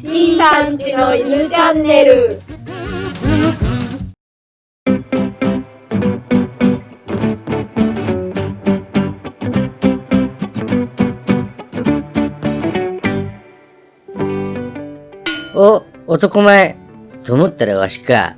C さんちの犬チャンネルお、男前。と思ったらわしか。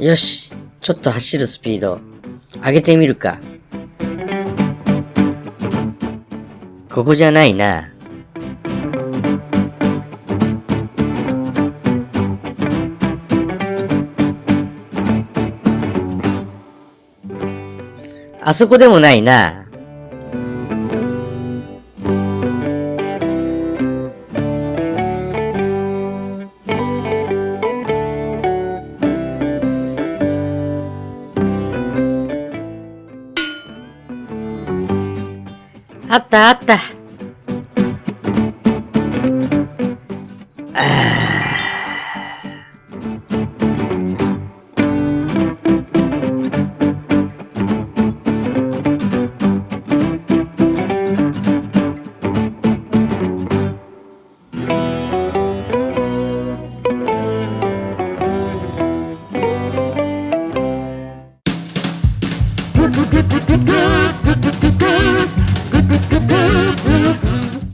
よし。ちょっと走るスピード。上げてみるか。ここじゃないな。あそこでもないな。a Tata. Ah.